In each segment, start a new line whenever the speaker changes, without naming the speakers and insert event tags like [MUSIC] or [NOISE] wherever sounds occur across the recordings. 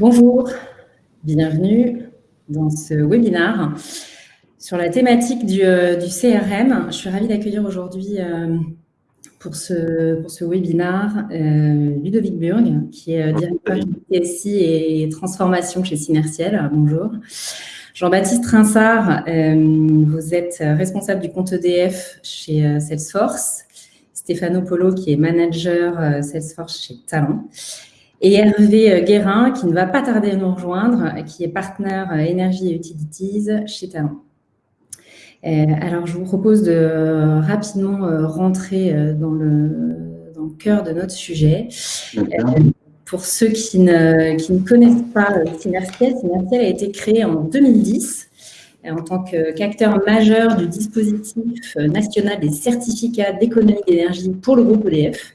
Bonjour, bienvenue dans ce webinaire sur la thématique du, euh, CRM. Je suis ravie d'accueillir aujourd'hui euh, pour, ce, pour ce webinaire euh, Ludovic Burg, qui est directeur du TSI et transformation chez Synertiel. Bonjour. Jean-Baptiste Rinsard, vous êtes responsable du compte EDF chez Salesforce. Stéphano Polo, qui est manager Salesforce chez Talent et Hervé euh, Guérin, qui ne va pas tarder à nous rejoindre, qui est partenaire euh, énergie et utilities chez Talent. Euh, alors, je vous propose de rapidement rentrer dans le, dans le cœur de notre sujet. Pour ceux qui ne, qui ne connaissent pas Synertiel, Synertiel a été créé en 2010 en tant qu'acteur majeur du dispositif national des certificats d'économie d'énergie pour le groupe EDF.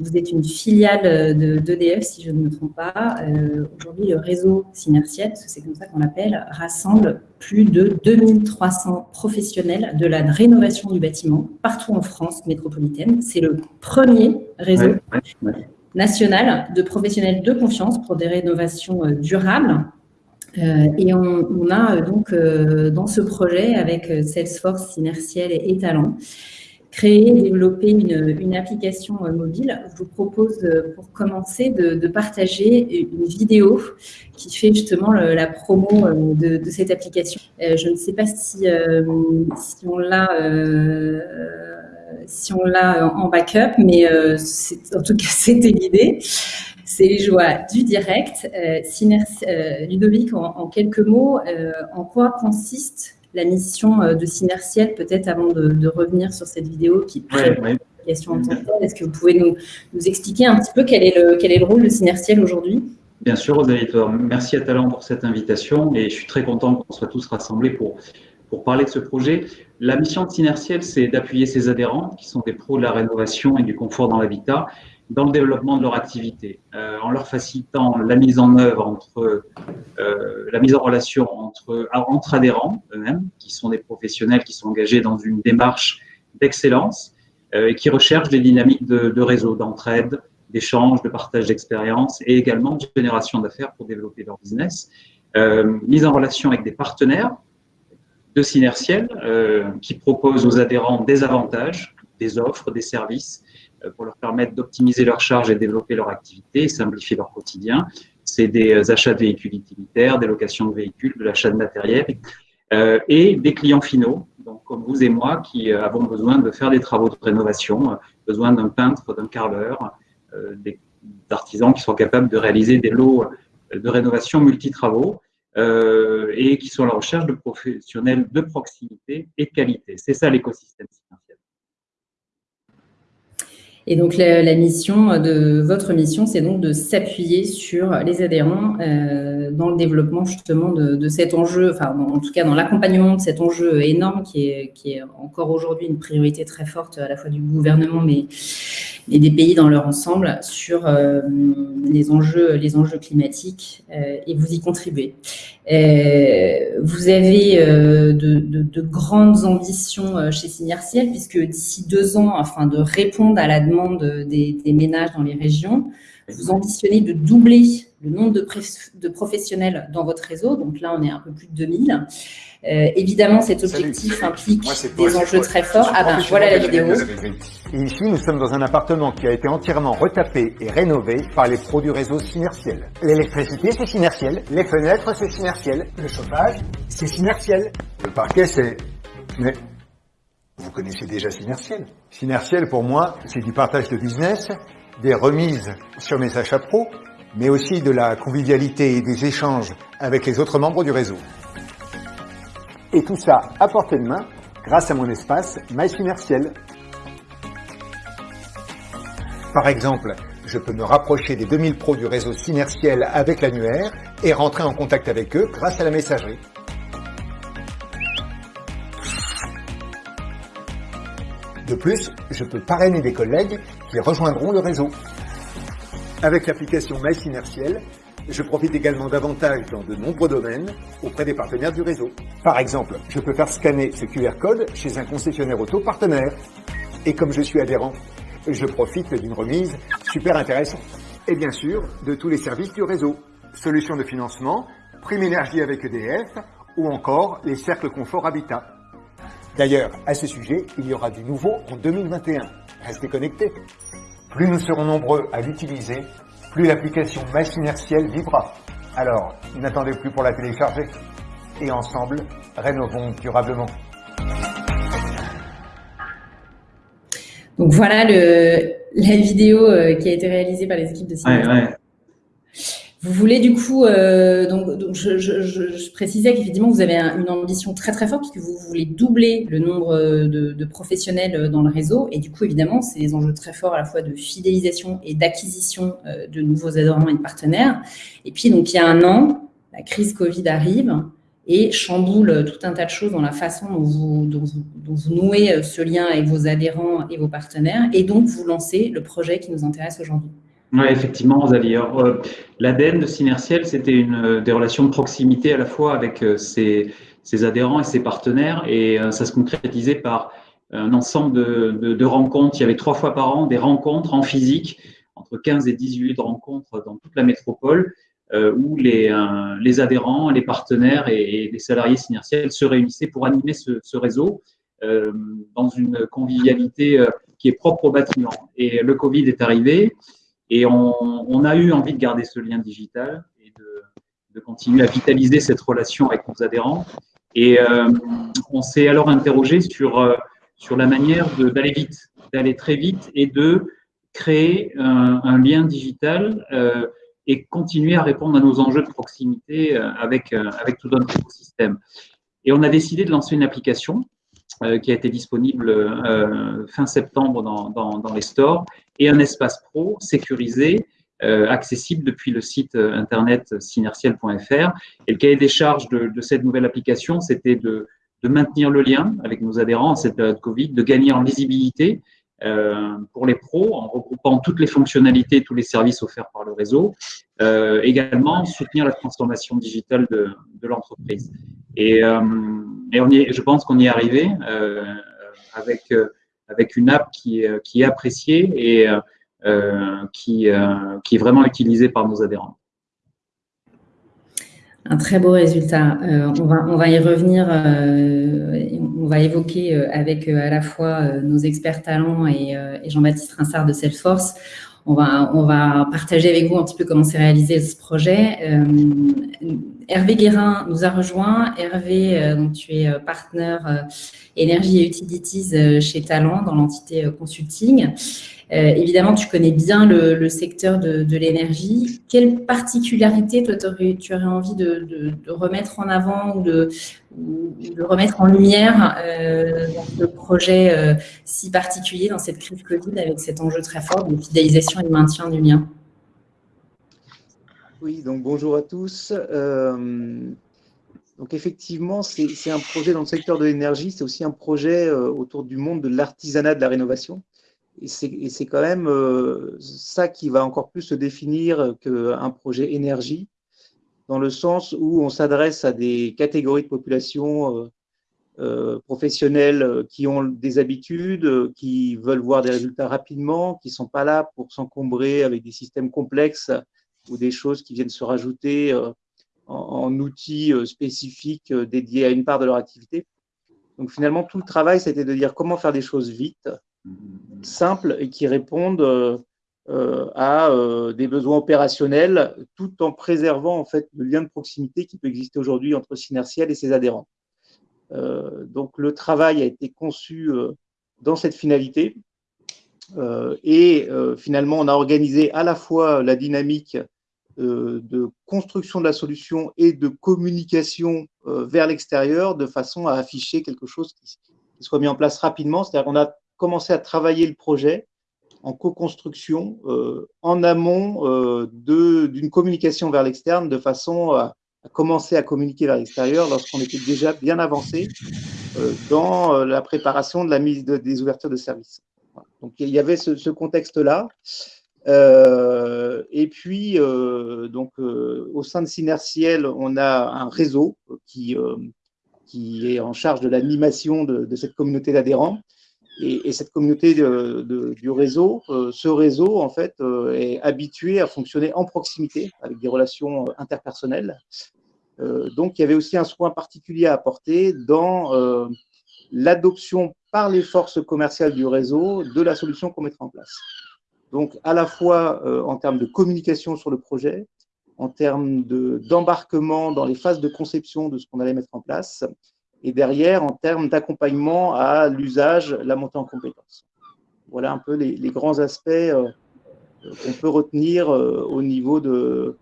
Vous êtes une filiale euh, d'EDF, si je ne me trompe pas. Euh, aujourd'hui, le réseau Synertiel, parce que c'est comme ça qu'on l'appelle, rassemble plus de 2300 professionnels de la rénovation du bâtiment partout en France métropolitaine. C'est le premier réseau national de professionnels de confiance pour des rénovations euh, durables. et on, a donc dans ce projet avec Salesforce, Synertiel et Talent, créer et développer une, application euh, mobile. Je vous propose euh, pour commencer de, partager une vidéo qui fait justement la promo euh, de, cette application. Je ne sais pas si, on l'a si on l'a en backup, mais en tout cas [LAUGHS] c'était l'idée. C'est les joies du direct. Ludovic, en, quelques mots, en quoi consiste la mission euh, de Synertiel, peut-être avant de, revenir sur cette vidéo qui est ouais, en tant que Est-ce que vous pouvez nous, expliquer un petit peu quel est le, quel est le rôle de Synertiel aujourd'hui?
Bien sûr, Rosalie. Merci à Talent pour cette invitation et je suis très content qu'on soit tous rassemblés pour, pour parler de ce projet. La mission de Synertiel, c'est d'appuyer ses adhérents qui sont des pros de la rénovation et du confort dans l'habitat dans le développement de leur activité, euh, en leur facilitant la mise en œuvre entre euh, la mise en relation entre, adhérents eux-mêmes, qui sont des professionnels qui sont engagés dans une démarche d'excellence euh, et qui recherchent des dynamiques de, de réseau, d'entraide, d'échange, de partage d'expériences et également de génération d'affaires pour développer leur business. Euh, mise en relation avec des partenaires de Synertiel qui proposent aux adhérents des avantages, des offres, des services pour leur permettre d'optimiser leurs charges et développer leur activité simplifier leur quotidien. C'est des euh, achats de véhicules utilitaires, des locations de véhicules, de l'achat de matériel euh, et des clients finaux, donc comme vous et moi, qui avons besoin de faire des travaux de rénovation, besoin d'un peintre, d'un carreleur, d'artisans qui sont capables de réaliser des lots de rénovation multi-travaux et qui sont à la recherche de professionnels de proximité et de qualité. C'est ça l'écosystème
et donc, la, mission de votre mission, c'est donc de s'appuyer sur les adhérents euh, dans le développement justement de, cet enjeu, enfin, en tout cas dans l'accompagnement de cet enjeu énorme qui est, qui est encore aujourd'hui une priorité très forte à la fois du gouvernement, mais des pays dans leur ensemble sur euh, les, enjeux, les enjeux climatiques euh, et vous y contribuez. Euh, vous avez de, de, grandes ambitions chez Synertiel puisque d'ici deux ans, afin de répondre à la demande des, des ménages dans les régions, vous ambitionnez de doubler le nombre de, de, professionnels dans votre réseau. Donc là, on est un peu plus de 2000. Euh, évidemment, cet objectif implique des enjeux très forts. Ah ben, voilà la vidéo.
Et ici, nous sommes dans un appartement qui a été entièrement retapé et rénové par les pros du réseau Synertiel. L'électricité, c'est Synertiel. Les fenêtres, c'est Synertiel. Le chauffage, c'est Synertiel. Le parquet, c'est... Mais vous connaissez déjà Synertiel. Synertiel, pour moi, c'est du partage de business, des remises sur mes achats pro, mais aussi de la convivialité et des échanges avec les autres membres du réseau. Et tout ça à portée de main grâce à mon espace MySynertiel. Par exemple, je peux me rapprocher des 2000 pros du réseau Synertiel avec l'annuaire et rentrer en contact avec eux grâce à la messagerie. De plus, je peux parrainer des collègues qui rejoindront le réseau. Avec l'application MySynertiel, je profite également davantage dans de nombreux domaines auprès des partenaires du réseau. Par exemple, je peux faire scanner ce QR code chez un concessionnaire auto partenaire. Et comme je suis adhérent, je profite d'une remise super intéressante. Et bien sûr, de tous les services du réseau. solutions de financement, prime énergie avec EDF ou encore les cercles confort habitat. D'ailleurs, à ce sujet, il y aura du nouveau en 2021. Restez connectés. Plus nous serons nombreux à l'utiliser, plus l'application Machine inertielle vivra. Alors, n'attendez plus pour la télécharger. Et ensemble, rénovons durablement.
Donc voilà le, la vidéo euh, qui a été réalisée par les équipes de
cinéma.
Vous voulez du coup, euh, donc, je, précisais qu'effectivement vous avez une ambition très très forte puisque vous voulez doubler le nombre euh, de, professionnels dans le réseau et du coup évidemment c'est des enjeux très forts à la fois de fidélisation et d'acquisition de nouveaux adhérents et de partenaires. Et puis donc il y a un an, la crise Covid arrive et chamboule tout un tas de choses dans la façon dont vous, dont vous, nouez euh, ce lien avec vos adhérents et vos partenaires, et donc vous lancez le projet qui nous intéresse aujourd'hui.
Oui, effectivement, Rosalie. Euh, L'ADN de Synertiel, c'était une euh, des relations de proximité à la fois avec ses, ses adhérents et ses partenaires, et ça se concrétisait par un ensemble de, rencontres. Il y avait trois fois par an des rencontres en physique, entre 15 et 18 rencontres dans toute la métropole, euh, où les, euh, adhérents, les partenaires et, les salariés synertiels se réunissaient pour animer ce, réseau euh, dans une convivialité qui est propre au bâtiment. Et le Covid est arrivé et on, a eu envie de garder ce lien digital et de, continuer à vitaliser cette relation avec nos adhérents. Et euh, on s'est alors interrogé sur, sur la manière d'aller vite, d'aller très vite et de créer un, lien digital euh, et continuer à répondre à nos enjeux de proximité euh, avec, euh, avec tout notre écosystème. Et on a décidé de lancer une application euh, qui a été disponible fin septembre dans, dans, les stores et un espace pro sécurisé accessible depuis le site internet synertiel.fr. Et le cahier des charges de, de cette nouvelle application, c'était de, de, maintenir le lien avec nos adhérents en cette période Covid, de gagner en visibilité euh, pour les pros en regroupant toutes les fonctionnalités, tous les services offerts par le réseau. Euh, également, soutenir la transformation digitale de, de l'entreprise. Et, euh, et, on y est, je pense qu'on y est arrivé euh, avec, euh, avec une app qui, est appréciée et qui, qui est vraiment utilisée par nos adhérents.
Un très beau résultat. Euh, on, va, on va y revenir, euh, on va évoquer euh, avec à la fois nos experts talents et, et Jean-Baptiste Rinsard de Salesforce. On va, on va partager avec vous un petit peu comment s'est réalisé ce projet. Hervé Guérin nous a rejoint. Hervé, donc tu es partenaire énergie et utilities chez Talent dans l'entité consulting. Euh, évidemment, tu connais bien le, secteur de, l'énergie. Quelle particularité, toi, tu aurais envie de, remettre en avant ou de, remettre en lumière euh, dans ce projet euh, si particulier, dans cette crise Covid, avec cet enjeu très fort de fidélisation et de maintien du lien?
Oui, donc bonjour à tous. donc effectivement, c'est un projet dans le secteur de l'énergie, c'est aussi un projet autour du monde de l'artisanat de la rénovation. Et c'est quand même euh, ça qui va encore plus se définir qu'un projet énergie, dans le sens où on s'adresse à des catégories de population euh, euh, professionnelles qui ont des habitudes, qui veulent voir des résultats rapidement, qui ne sont pas là pour s'encombrer avec des systèmes complexes ou des choses qui viennent se rajouter en, en, outils spécifiques dédiés à une part de leur activité. Donc finalement, tout le travail, c'était de dire comment faire des choses vite, simples et qui répondent euh, euh, à euh, des besoins opérationnels tout en préservant en fait le lien de proximité qui peut exister aujourd'hui entre Synertiel et ses adhérents. donc le travail a été conçu dans cette finalité et finalement on a organisé à la fois la dynamique de construction de la solution et de communication vers l'extérieur de façon à afficher quelque chose qui, soit mis en place rapidement. C'est-à-dire qu'on a commencer à travailler le projet en co-construction euh, en amont euh, d'une communication vers l'externe de façon à, commencer à communiquer vers l'extérieur lorsqu'on était déjà bien avancé euh, dans euh, la préparation de la mise de, des ouvertures de services. Donc il y avait ce contexte-là. Euh, et puis, donc, au sein de Synertiel, on a un réseau qui, qui est en charge de l'animation de, de, cette communauté d'adhérents Et, cette communauté du réseau, ce réseau, en fait, est habitué à fonctionner en proximité avec des relations interpersonnelles. donc, il y avait aussi un soin particulier à apporter dans l'adoption par les forces commerciales du réseau de la solution qu'on mettra en place. Donc, à la fois en termes de communication sur le projet, en termes d'embarquement dans les phases de conception de ce qu'on allait mettre en place, et derrière, en termes d'accompagnement à l'usage, la montée en compétences. Voilà un peu les, grands aspects euh, qu'on peut retenir euh, au niveau de,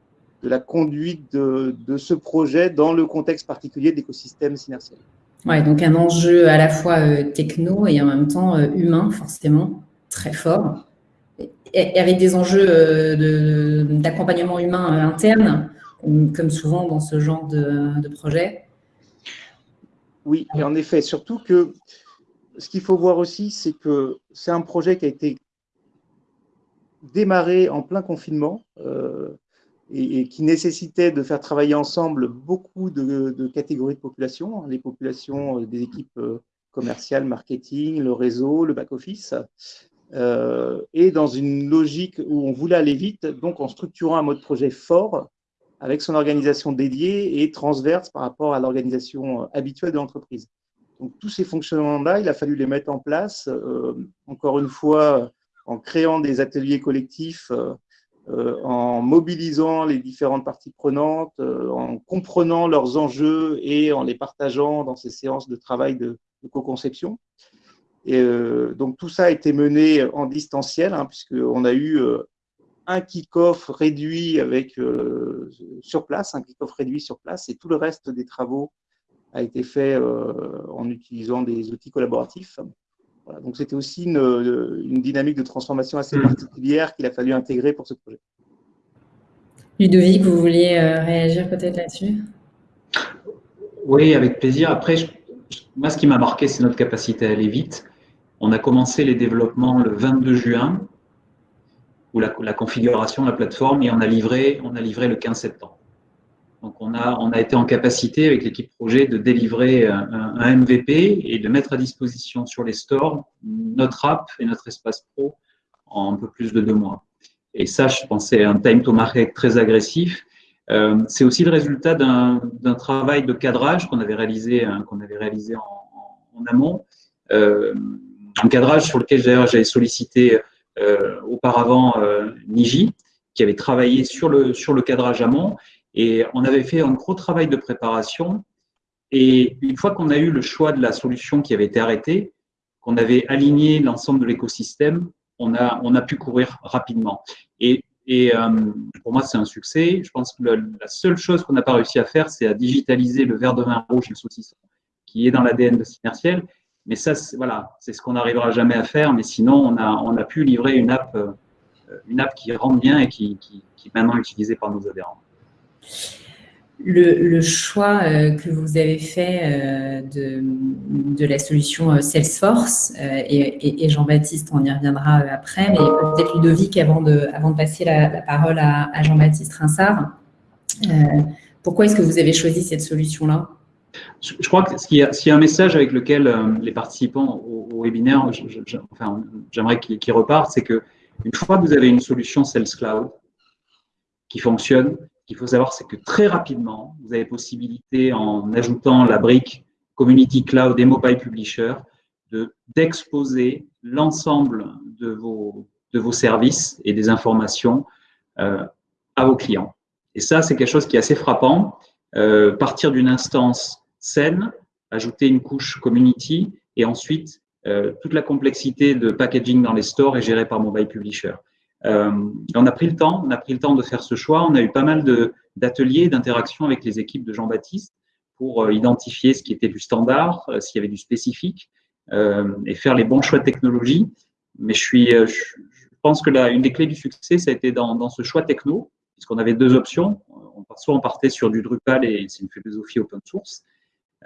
la conduite de, ce projet dans le contexte particulier d'écosystème synertiel.
Ouais, donc un enjeu à la fois euh, techno et en même temps humain, forcément, très fort avec des enjeux d'accompagnement humain interne, comme souvent dans ce genre de, projet.
Oui, et en effet, surtout que ce qu'il faut voir aussi, c'est que c'est un projet qui a été démarré en plein confinement euh, et, qui nécessitait de faire travailler ensemble beaucoup de, catégories de population, hein, les populations euh, des équipes euh, commerciales, marketing, le réseau, le back-office, euh, et dans une logique où on voulait aller vite, donc en structurant un mode projet fort avec son organisation dédiée et transverse par rapport à l'organisation euh, habituelle de l'entreprise. Donc tous ces fonctionnements-là, il a fallu les mettre en place, euh, encore une fois, en créant des ateliers collectifs, en mobilisant les différentes parties prenantes, en comprenant leurs enjeux et en les partageant dans ces séances de travail de, de co-conception. Et euh, donc tout ça a été mené en distanciel, hein, puisqu'on a eu euh, un kick-off réduit avec euh, sur place, un kick-off réduit sur place, et tout le reste des travaux a été fait en utilisant des outils collaboratifs. donc c'était aussi une, une, dynamique de transformation assez mmh. particulière qu'il a fallu intégrer pour ce projet.
Ludovic, vous vouliez réagir peut-être là-dessus?
Oui, avec plaisir. Après, moi, ce qui m'a marqué, c'est notre capacité à aller vite. On a commencé les développements le 22 juin, ou la, configuration la plateforme, et on a livré, on a le 15 septembre. Donc on a, on a été en capacité avec l'équipe projet de délivrer un, MVP et de mettre à disposition sur les stores notre app et notre espace pro en un peu plus de deux mois. Et ça, je pensais un time to market très agressif. Euh, c'est aussi le résultat d'un travail de cadrage qu'on avait réalisé, hein, en, amont. Euh, un cadrage sur lequel j'avais sollicité euh, auparavant euh, Niji, qui avait travaillé sur le, sur le cadrage amont, et on avait fait un gros travail de préparation. Et une fois qu'on a eu le choix de la solution qui avait été arrêtée, qu'on avait aligné l'ensemble de l'écosystème, on a, on a pu courir rapidement. Et, et euh, pour moi, c'est un succès. Je pense que la seule chose qu'on n'a pas réussi à faire, c'est à digitaliser le verre de vin rouge et le saucisson, qui est dans l'ADN de Synertiel. Mais ça, voilà, c'est ce qu'on n'arrivera jamais à faire. Mais sinon, on a, pu livrer une app, euh, une app qui rentre bien et qui, est maintenant utilisée par nos adhérents.
Le, choix euh, que vous avez fait euh, de, la solution Salesforce, et, Jean-Baptiste, on y reviendra après, mais peut-être Ludovic, avant de, passer la, la parole à, à Jean-Baptiste Rinsard, pourquoi est-ce que vous avez choisi cette solution-là?
Je crois que s'il y, a un message avec lequel euh, les participants au, webinaire, j'aimerais qu'ils repartent, c'est que une fois que vous avez une solution Sales Cloud qui fonctionne, qu'il faut savoir, c'est que très rapidement, vous avez possibilité, en ajoutant la brique Community Cloud et Mobile Publisher, d'exposer l'ensemble de vos, de vos services et des informations euh, à vos clients. Et ça, c'est quelque chose qui est assez frappant. Euh, partir d'une instance scène, ajouter une couche community et ensuite euh, toute la complexité de packaging dans les stores est gérée par Mobile Publisher. Euh, on a pris le temps, on a pris le temps de faire ce choix. On a eu pas mal d'ateliers, d'interactions avec les équipes de Jean-Baptiste pour euh, identifier ce qui était du standard, s'il y avait du spécifique et faire les bons choix de technologie. Mais je suis, je pense que là, une des clés du succès, ça a été dans, dans ce choix techno, puisqu'on avait deux options. On, soit on partait sur du Drupal et c'est une philosophie open source,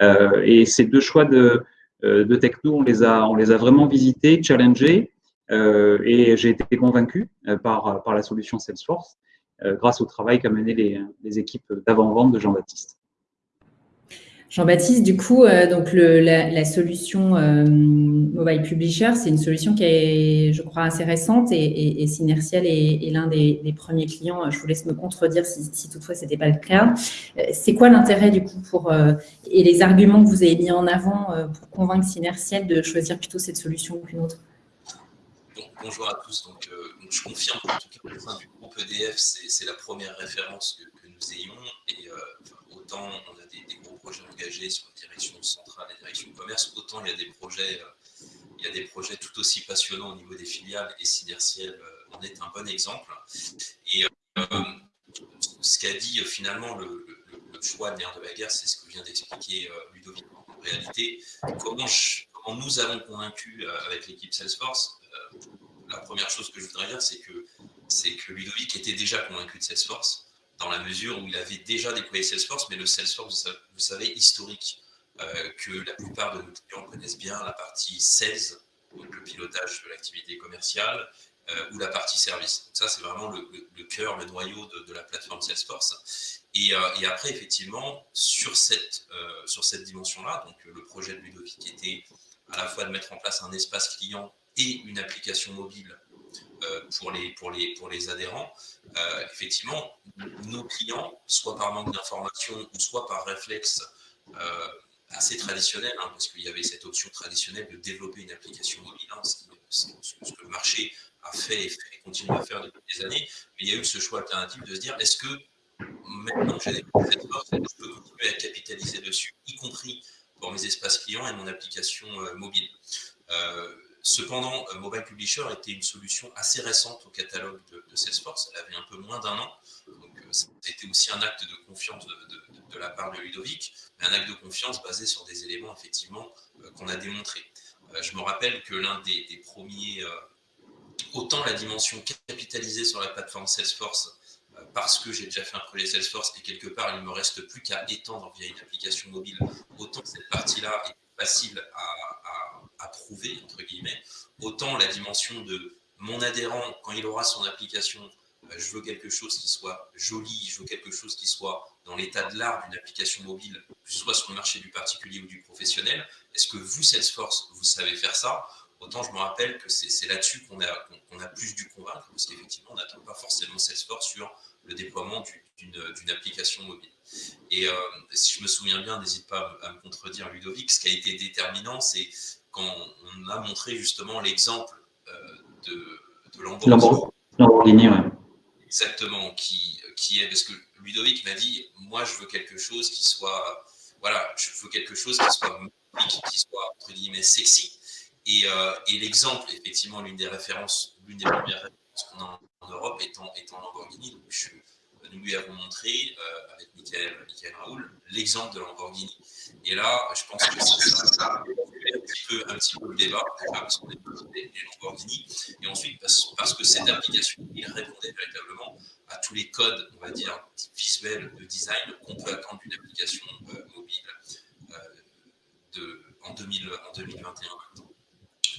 et ces deux choix de, euh, de techno, on les a, on les a vraiment visités, challengés, euh, et j'ai été convaincu par, par la solution Salesforce grâce au travail qu'a mené les, les équipes d'avant-vente de Jean-Baptiste.
Jean-Baptiste, du coup, euh, donc la, solution euh, Mobile Publisher, c'est une solution qui est, je crois, assez récente et, et, Synertiel est, l'un des, premiers clients. Je vous laisse me contredire si, toutefois ce n'était pas le cas. Euh, c'est quoi l'intérêt, du coup, pour, et les arguments que vous avez mis en avant pour convaincre Synertiel de choisir plutôt cette solution qu'une autre?
Bonjour à tous. Donc, je confirme qu'en tout cas, au sein du groupe EDF, c'est la première référence que, nous ayons. Et autant on a des, gros projets engagés sur la direction centrale et direction commerce, autant il y a des projets, euh, il y a des projets tout aussi passionnants au niveau des filiales et Synertiel euh, en est un bon exemple. Et euh, ce qu'a dit finalement le, choix de l'air de la guerre, c'est ce que vient d'expliquer Ludovic. En réalité, comment, nous avons convaincu avec l'équipe Salesforce La première chose que je voudrais dire, c'est que, que Ludovic était déjà convaincu de Salesforce dans la mesure où il avait déjà déployé Salesforce, mais le Salesforce, vous savez, historique, euh, que la plupart de nos clients connaissent bien, la partie sales, donc le pilotage de l'activité commerciale, euh, ou la partie service. Donc ça, c'est vraiment le, cœur, le noyau de, la plateforme Salesforce. Et, euh, et, après, effectivement, sur cette, sur cette dimension-là, donc le projet de Ludovic était à la fois de mettre en place un espace client et une application mobile euh, pour, les, pour, les, pour les adhérents, euh, effectivement, nos clients, soit par manque d'information ou soit par réflexe euh, assez traditionnel, hein, parce qu'il y avait cette option traditionnelle de développer une application mobile, hein, ce, que le marché a fait et, continue à faire depuis des années, mais il y a eu ce choix alternatif de se dire, est-ce que maintenant que j'ai développé cette je peux continuer à capitaliser dessus, y compris pour mes espaces clients et mon application mobile? Cependant, euh, Mobile Publisher était une solution assez récente au catalogue de, Salesforce. Elle avait un peu moins d'un an. Donc, euh, c'était aussi un acte de confiance de, la part de Ludovic, mais un acte de confiance basé sur des éléments, effectivement, euh, qu'on a démontrés. je me rappelle que l'un des, premiers, autant la dimension capitalisée sur la plateforme Salesforce, parce que j'ai déjà fait un projet Salesforce et quelque part, il ne me reste plus qu'à étendre via une application mobile, autant cette partie-là est facile à, prouver, entre guillemets, autant la dimension de mon adhérent, quand il aura son application, euh, je veux quelque chose qui soit joli, je veux quelque chose qui soit dans l'état de l'art d'une application mobile, que ce soit sur le marché du particulier ou du professionnel. Est-ce que vous, Salesforce, vous savez faire ça? Autant je me rappelle que c'est là-dessus qu'on a, a plus dû convaincre, parce qu'effectivement, on n'attend pas forcément Salesforce sur le déploiement d'une application mobile. Et euh, si je me souviens bien, n'hésite pas à me contredire Ludovic, ce qui a été déterminant, c'est quand on a montré justement l'exemple euh, de, de Lamborghini. Exactement, qui, qui est, parce que Ludovic m'a dit, moi je veux quelque chose qui soit, voilà, je veux quelque chose qui soit qui soit entre guillemets sexy. Et, euh, et l'exemple, effectivement, l'une des références, l'une des premières références qu'on a en, Europe étant, étant Lamborghini. Donc je, nous lui avons montré, euh, avec Michael, Michael Raoul, l'exemple de Lamborghini. Et là, je pense que ça, un petit, peu, un petit peu le débat, déjà parce qu'on est des, Lamborghini, et ensuite parce, parce, que cette application, il répondait véritablement à tous les codes, on va dire, visuels de design qu'on peut attendre d'une application euh, mobile euh, de, en, 2000, en 2021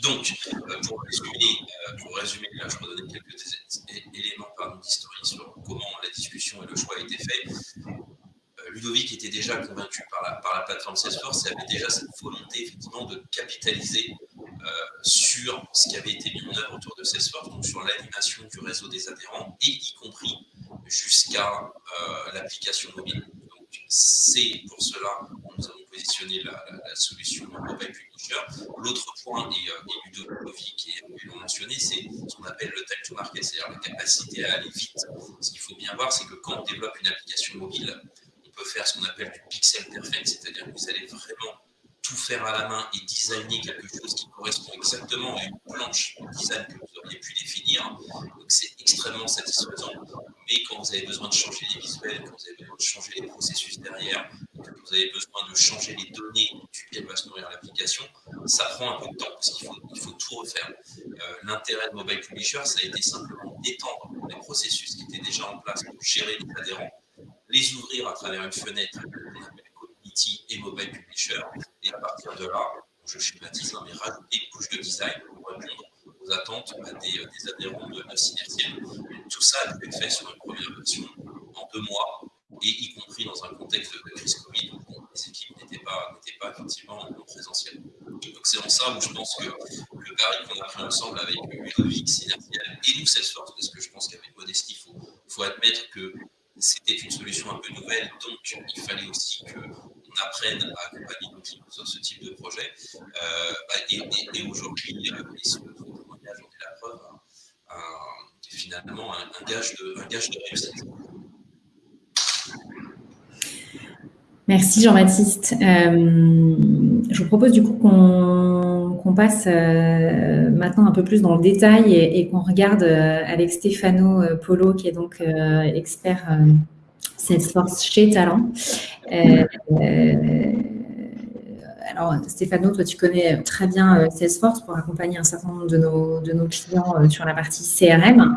donc, euh, pour résumer, euh, pour résumer, là, je quelques éléments d'historique sur comment la discussion et le choix a été fait. Euh, Ludovic était déjà convaincu par la, par la plateforme Salesforce et avait déjà cette volonté effectivement de capitaliser sur ce qui avait été mis en œuvre autour de Salesforce, donc sur l'animation du réseau des adhérents et y compris jusqu'à l'application mobile. Donc c'est pour cela que nous avons positionné la, solution Mobile Publisher. L'autre point, et, et Ludovic et l'ont mentionné, c'est ce qu'on appelle le time to market, c'est-à-dire la capacité à aller vite. Ce qu'il faut bien voir, c'est que quand on développe une application mobile, on peut faire ce qu'on appelle du pixel perfect, c'est-à-dire que vous allez vraiment tout faire à la main et designer quelque chose qui correspond exactement à une planche de design que vous auriez pu définir. Donc c'est extrêmement satisfaisant. Mais quand vous avez besoin de changer les visuels, quand vous avez besoin de changer les processus derrière, quand vous avez besoin de changer les données duquel va se nourrir l'application, ça prend un peu de temps parce qu'il faut, tout refaire. Euh, l'intérêt de Mobile Publisher, ça a été simplement d'étendre les processus qui étaient déjà en place pour gérer les adhérents, les ouvrir à travers une fenêtre et Mobile Publisher. Et à partir de là, je schématise, hein, mais rajouter une couche de design pour répondre aux attentes bah, des, adhérents de, de Tout ça a pu être fait sur une première version en deux mois, et y compris dans un contexte de crise Covid où les équipes n'étaient pas ça où je pense que le pari qu'on a pris ensemble avec Ludovic, Synertial et nous, Salesforce, parce que je pense qu'avec modestie, il faut, faut admettre que c'était une solution un peu nouvelle, donc il fallait aussi qu'on apprenne à accompagner nos clients sur ce type de projet. Euh, bah, et, aujourd'hui, euh, et ce témoignage en est la preuve, finalement un, gage de, un gage de réussite.
Merci Jean-Baptiste. Euh, je vous propose du coup qu'on passe euh, maintenant un peu plus dans le détail et, qu'on regarde euh, avec Stefano Polo, qui est donc expert Salesforce chez Talent. alors Stéphano, toi tu connais très bien Salesforce pour accompagner un certain nombre de nos, de nos clients sur la partie CRM.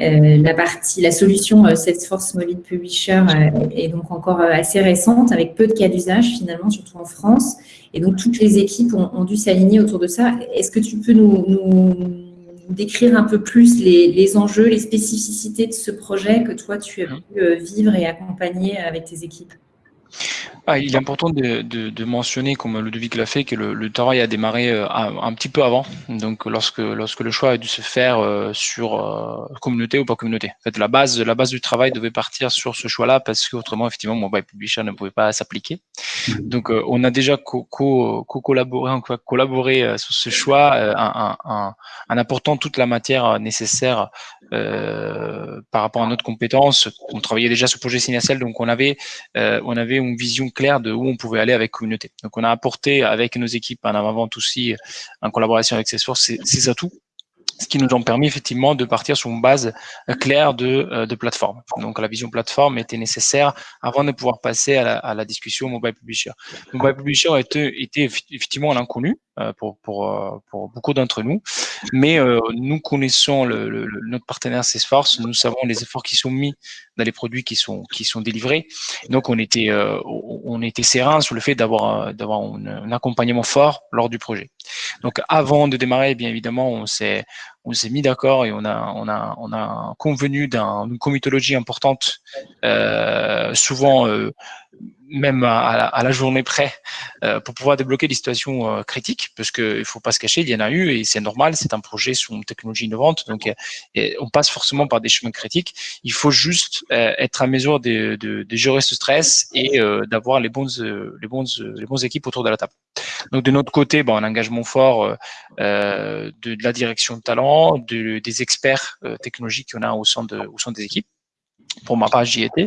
Euh, la partie, la solution euh, Salesforce Mobile Publisher euh, est donc encore assez récente, avec peu de cas d'usage finalement, surtout en France. Et donc toutes les équipes ont, dû s'aligner autour de ça. Est-ce que tu peux nous, décrire un peu plus les, enjeux, les spécificités de ce projet que toi tu as pu vivre et accompagner avec tes équipes?
Ah, il est important de, de, de, mentionner, comme Ludovic l'a fait, que le, le, travail a démarré euh, un, petit peu avant. Donc, lorsque, lorsque le choix a dû se faire euh, sur euh, communauté ou pas communauté. En fait, la base, la base du travail devait partir sur ce choix-là parce qu'autrement, effectivement, Mobile Publisher ne pouvait pas s'appliquer. Donc, on a déjà co-collaboré co collaboré sur ce choix en, en, en, apportant toute la matière nécessaire par rapport à notre compétence. On travaillait déjà sur le projet Synertiel, donc on avait, on avait une vision claire de où on pouvait aller avec communauté. Donc, on a apporté avec nos équipes en avant-vente aussi, en collaboration avec Salesforce, ces, ces atouts ce qui nous ont permis effectivement de partir sur une base claire de, euh, de plateforme. Donc la vision plateforme était nécessaire avant de pouvoir passer à la, à la discussion mobile publisher. Mobile publisher était, était effectivement l'inconnu euh, pour, pour, euh, pour beaucoup d'entre nous, mais nous connaissons notre partenaire Salesforce, nous savons les efforts qui sont mis dans les produits qui sont qui sont délivrés. Donc on était on était serein sur le fait d'avoir un, accompagnement fort lors du projet. Donc avant de démarrer, bien évidemment, on s'est on s'est mis d'accord et on a on a on a convenu d'une comitologie importante, euh, souvent euh, même à, la, journée près, euh, pour pouvoir débloquer des situations euh, critiques, parce qu'il ne faut pas se cacher, il y en a eu et c'est normal, c'est un projet sur une technologie innovante, donc et on passe forcément par des chemins critiques. Il faut juste être à mesure de, de, de, gérer ce stress et d'avoir les bonnes les bonnes les bonnes équipes autour de la table. Donc de notre côté, bon, un engagement fort de, de, la direction de talent, de, des experts technologiques qu'on a au sein de au sein des équipes pour ma part, j'y étais.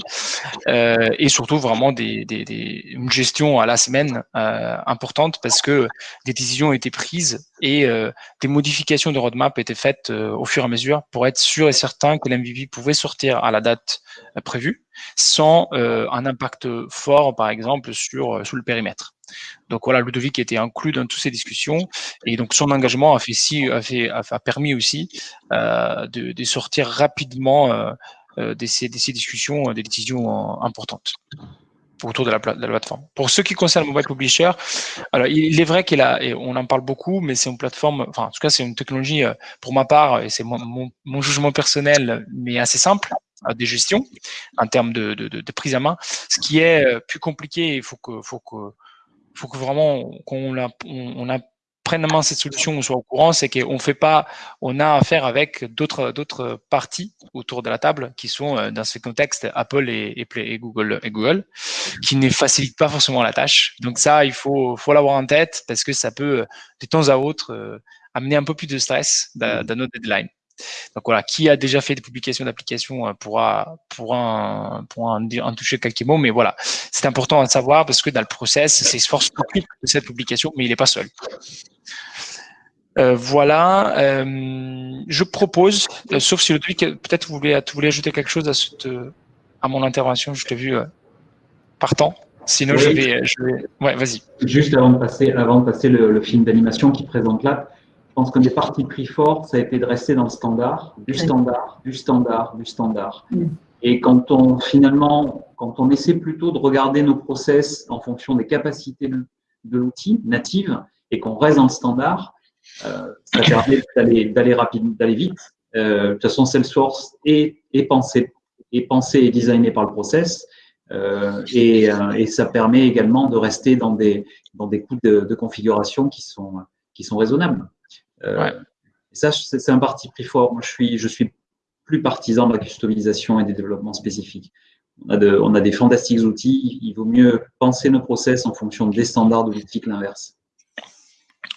Euh, et surtout, vraiment, des, des, des, une gestion à la semaine euh, importante parce que des décisions étaient prises et euh, des modifications de roadmap étaient faites euh, au fur et à mesure pour être sûr et certain que l'MVP pouvait sortir à la date euh, prévue sans euh, un impact fort, par exemple, sur, sur le périmètre. Donc voilà, Ludovic était inclus dans toutes ces discussions et donc son engagement a fait si a fait a, permis aussi de, de, sortir rapidement euh, de, ces, discussions, euh, des décisions euh, importantes autour de la, plateforme. Pour ce qui concerne Mobile Publisher, alors il est vrai qu'il en parle beaucoup, mais c'est une plateforme, enfin en tout cas c'est une technologie pour ma part, et c'est mon, jugement personnel, mais assez simple de gestion en termes de, de, prise à main. Ce qui est plus compliqué, il faut que, vraiment qu'on on pleinement cette solution, on soit au courant, c'est qu'on fait pas, on a affaire avec d'autres d'autres parties autour de la table qui sont euh, dans ce contexte Apple et, et, Google et Google, qui ne facilitent pas forcément la tâche. Donc ça, il faut faut l'avoir en tête parce que ça peut de temps à autre euh, amener un peu plus de stress dans, dans notre deadline. Donc voilà, qui a déjà fait des publications d'applications euh, pourra, pourra, pourra en, en, toucher quelques mots, mais voilà, c'est important à savoir parce que dans le process, c'est force de cette publication, mais il n'est pas seul. Euh, voilà, euh, je propose, euh, sauf si le tweet, peut-être vous voulez, vous voulez ajouter quelque chose à, cette, à mon intervention, je t'ai vu partant. Sinon, je vais, je vais... Ouais, vas-y.
Juste avant de passer, avant de passer le, le film d'animation qui présente là, je pense qu'un des partis pris forts, ça a été de rester dans le standard, du standard, du standard, du standard. Mm. Et quand on finalement, quand on essaie plutôt de regarder nos process en fonction des capacités de, l'outil native et qu'on reste dans le standard, ça permet d'aller rapide, d'aller vite. Euh, de toute façon, Salesforce est, est pensé est pensé et designé par le process. Euh, et, euh, et, ça permet également de rester dans des dans des coûts de, de configuration qui sont qui sont raisonnables. Euh, et ça, c'est un parti pris fort. Moi, je suis, je suis plus partisan de la customisation et des développements spécifiques. On a, de, on a des fantastiques outils. Il vaut mieux penser nos process en fonction des standards de l'outil que l'inverse.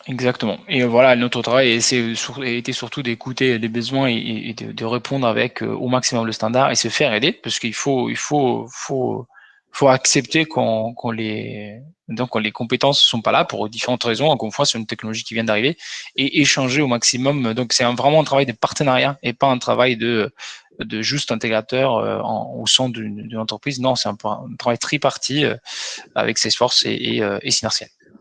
Exactement. Et voilà, notre travail a été surtout d'écouter les besoins et, de, répondre avec au maximum le standard et se faire aider, parce qu'il faut, il faut, faut faut accepter qu'on les donc les compétences sont pas là pour différentes raisons. Encore une fois, c'est une technologie qui vient d'arriver et échanger au maximum. Donc c'est vraiment un travail de partenariat et pas un travail de de juste intégrateur euh, au sein d'une entreprise. Non, c'est un, travail tripartite euh, avec Salesforce et, et, euh, et.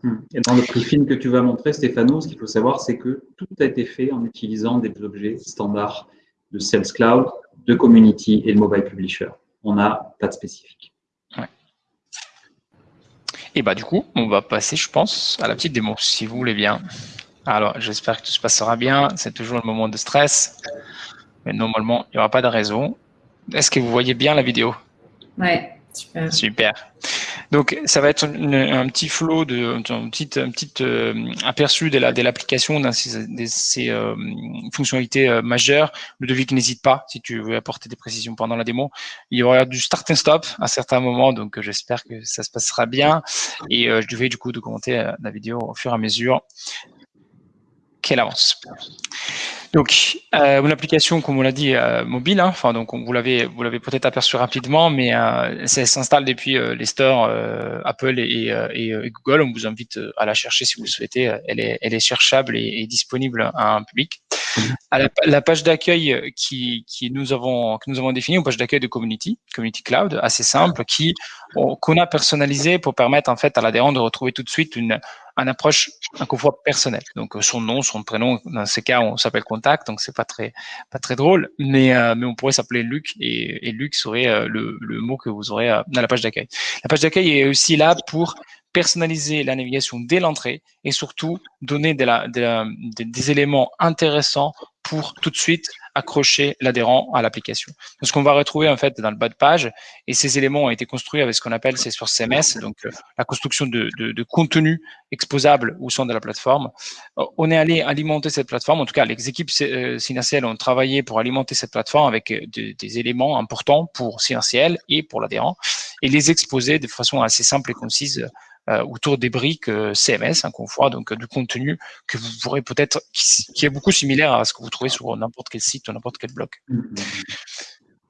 Hmm. Et dans le briefing que tu vas montrer, Stéphano, ce qu'il faut savoir, c'est que tout a été fait en utilisant des objets standards de Sales Cloud, de Community et de Mobile Publisher. On n'a pas de spécifique.
Et bah du coup, on va passer, je pense, à la petite démo, si vous voulez bien. Alors, j'espère que tout se passera bien. C'est toujours le moment de stress. Mais normalement, il n'y aura pas de raison. Est-ce que vous voyez bien la vidéo?
Ouais, super.
Super. Donc, ça va être un petit flow, de, un petit, un petit euh, aperçu de l'application de, de ces, euh, fonctionnalités euh, majeures. Le devis n'hésite pas si tu veux apporter des précisions pendant la démo. Il y aura du start and stop à certains moments, donc j'espère que ça se passera bien. Et je vais du coup de commenter la vidéo au fur et à mesure avance. Donc, euh, une application, comme on l'a dit, euh, mobile. Hein, enfin, donc vous l'avez, peut-être aperçu rapidement, mais euh, ça s'installe depuis euh, les stores Apple et, Google. On vous invite à la chercher si vous le souhaitez. Elle est, elle est cherchable et, disponible à un public. La, page d'accueil qui, qui nous avons que nous avons définie, une page d'accueil de Community, Community Cloud, assez simple, qu'on a personnalisé pour permettre en fait à l'adhérent de retrouver tout de suite une une approche encore fois personnelle. Donc son nom, son prénom, dans ces cas, on s'appelle contact, donc c'est pas très pas très drôle, mais euh, on pourrait s'appeler Luc et, Luc serait euh, le, le mot que vous aurez euh, dans la page d'accueil. La page d'accueil est aussi là pour personnaliser la navigation dès l'entrée et surtout donner des éléments intéressants pour tout de suite accrocher l'adhérent à l'application. Ce qu'on va retrouver en fait dans le bas de page, et ces éléments ont été construits avec ce qu'on appelle Salesforce CMS, donc euh, la construction de, contenu exposable au sein de la plateforme. Euh, on est allé alimenter cette plateforme, en tout cas les équipes euh, ont travaillé pour alimenter cette plateforme avec euh, des éléments importants pour Synaciel et pour l'adhérent, et les exposer de façon assez simple et concise autour des briques euh, CMS, hein, qu'on voit, donc euh, du contenu que vous pourrez peut-être, qui, est beaucoup similaire à ce que vous trouvez sur n'importe quel site ou n'importe quel blog.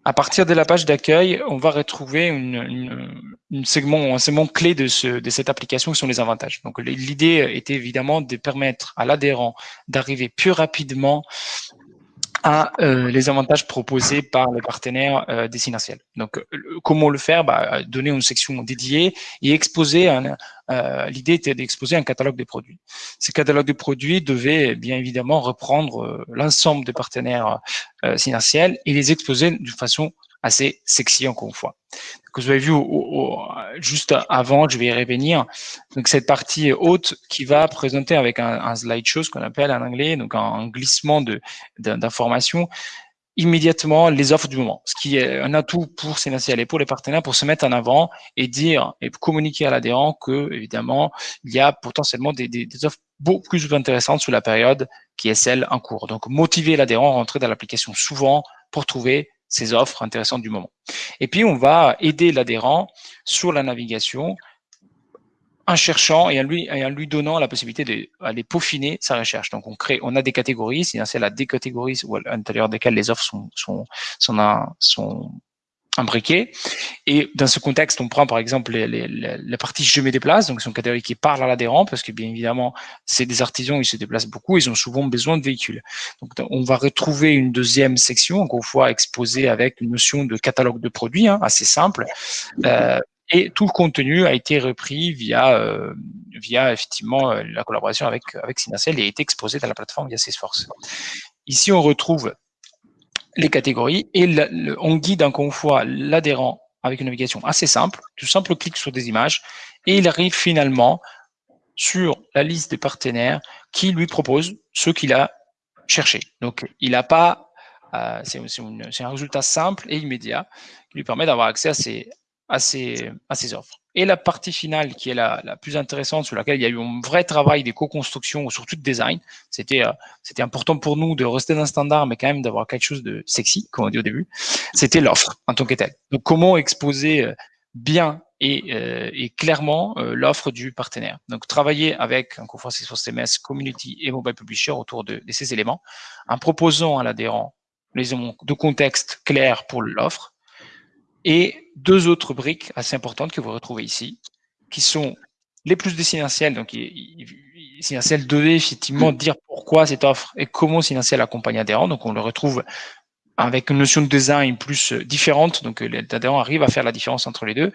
À partir de la page d'accueil, on va retrouver une, une, segment, un segment clé de, ce, de cette application qui sont les avantages. Donc l'idée était évidemment de permettre à l'adhérent d'arriver plus rapidement à euh, les avantages proposés par le partenaire euh, destinatiel. Donc, euh, comment le faire? Bah, Donner une section dédiée et exposer. Euh, L'idée était d'exposer un catalogue de produits. Ce catalogue de produits devait bien évidemment reprendre l'ensemble des partenaires euh, et les exposer d'une façon assez sexy encore une fois. Que vous avez vu juste avant, je vais y revenir. Donc cette partie haute qui va présenter avec un, un slideshow, ce qu'on appelle en anglais, donc un, glissement d'informations immédiatement les offres du moment, ce qui est un atout pour Sénatiel et pour les partenaires pour se mettre en avant et dire et communiquer à l'adhérent que évidemment il y a potentiellement des, des, des offres beaucoup plus intéressantes sur la période qui est celle en cours. Donc motiver l'adhérent à rentrer dans l'application souvent pour trouver ces offres intéressantes du moment. Et puis, on va aider l'adhérent sur la navigation en cherchant et en lui, en lui donnant la possibilité d'aller peaufiner sa recherche. Donc, on crée, on a des catégories, c'est la des catégories à l'intérieur desquelles les offres sont, sont, sont, sont imbriqué. Et dans ce contexte, on prend par exemple la partie je me déplace, donc c'est une catégorie qui parle à l'adhérent parce que bien évidemment, c'est des artisans, ils se déplacent beaucoup, ils ont souvent besoin de véhicules. Donc on va retrouver une deuxième section, encore une fois exposée avec une notion de catalogue de produits, hein, assez simple. Euh, et tout le contenu a été repris via, euh, via effectivement euh, la collaboration avec, avec et a été exposé dans la plateforme via Salesforce. Ici, on retrouve les catégories et on guide encore une fois l'adhérent avec une navigation assez simple, tout simple clic sur des images et il arrive finalement sur la liste des partenaires qui lui propose ce qu'il a cherché. Donc, il n'a pas, euh, c'est un résultat simple et immédiat qui lui permet d'avoir accès à ces, à ces, à ces offres. Et la partie finale, qui est la, la, plus intéressante, sur laquelle il y a eu un vrai travail des co-constructions, surtout de design, c'était euh, c'était important pour nous de rester dans un standard, mais quand même d'avoir quelque chose de sexy, comme on dit au début, c'était l'offre en tant que telle. Donc, comment exposer euh, bien et, euh, et clairement euh, l'offre du partenaire. Donc, travailler avec, encore une fois, CMS, Community et Mobile Publisher autour de, de ces éléments, en proposant à l'adhérent les éléments de contexte clairs pour l'offre, et deux autres briques assez importantes que vous retrouvez ici, qui sont les plus essentiels. Donc, essentiel de effectivement dire pourquoi cette offre et comment essentiel accompagne adhérent. Donc, on le retrouve avec une notion de design plus différente. Donc, l'adhérent arrive à faire la différence entre les deux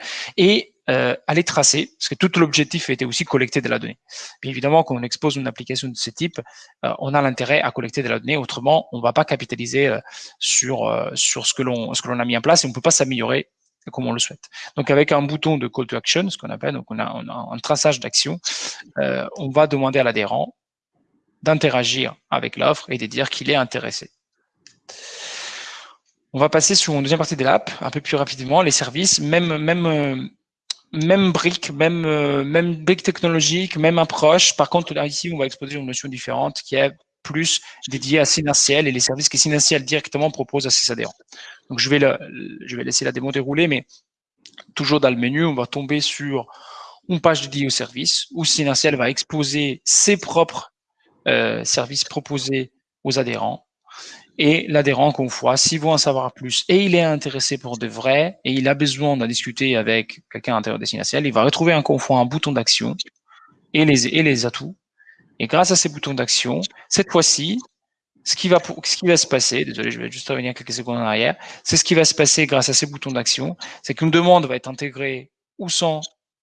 euh, à les tracer, parce que tout l'objectif était aussi collecter de la donnée. Évidemment, quand on expose une application de ce type, euh, on a l'intérêt à collecter de la donnée. Autrement, on ne va pas capitaliser euh, sur euh, ce que l'on a mis en place et on ne peut pas s'améliorer comme on le souhaite. Donc, avec un bouton de call to action, ce qu'on appelle, donc on a, on a un traçage d'action, on va demander à l'adhérent d'interagir avec l'offre et de dire qu'il est intéressé. On va passer sur une deuxième partie de l'app, un peu plus rapidement, les services, même, même, même brique, même, même brique technologique, même approche. Par contre, là, ici, on va exposer une notion différente qui est plus dédiée à Synaciel et les services que Synaciel directement propose à ses adhérents. Donc, je vais, laisser la démo dérouler, mais toujours dans le menu, on va tomber sur une page dédiée aux services où Synaciel va exposer ses propres euh, services proposés aux adhérents et l'adhérent qu'on voit, s'il veut en savoir plus et il est intéressé pour de vrai et il a besoin d'en discuter avec quelqu'un à l'intérieur des Synaciel, il va retrouver un confort, un bouton d'action et les, atouts. Et grâce à ces boutons d'action, cette fois-ci, ce qui va ce qui va se passer, désolé, je vais juste revenir quelques secondes en arrière, c'est ce qui va se passer grâce à ces boutons d'action, c'est qu'une demande va être intégrée ou sans